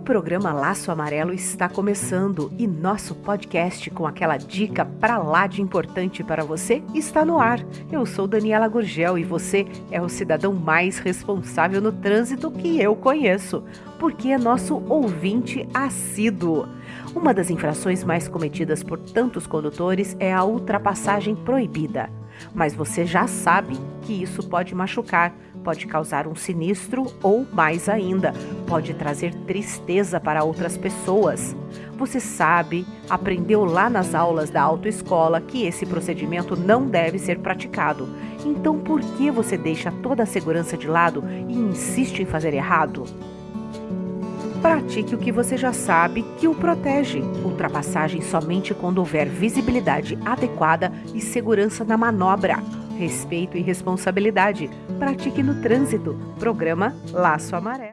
programa Laço Amarelo está começando e nosso podcast com aquela dica pra lá de importante para você está no ar. Eu sou Daniela Gurgel e você é o cidadão mais responsável no trânsito que eu conheço, porque é nosso ouvinte assíduo. Uma das infrações mais cometidas por tantos condutores é a ultrapassagem proibida. Mas você já sabe que isso pode machucar, pode causar um sinistro ou, mais ainda, pode trazer tristeza para outras pessoas. Você sabe, aprendeu lá nas aulas da autoescola que esse procedimento não deve ser praticado. Então, por que você deixa toda a segurança de lado e insiste em fazer errado? Pratique o que você já sabe que o protege. Ultrapassagem somente quando houver visibilidade adequada e segurança na manobra. Respeito e responsabilidade. Pratique no trânsito. Programa Laço Amarelo.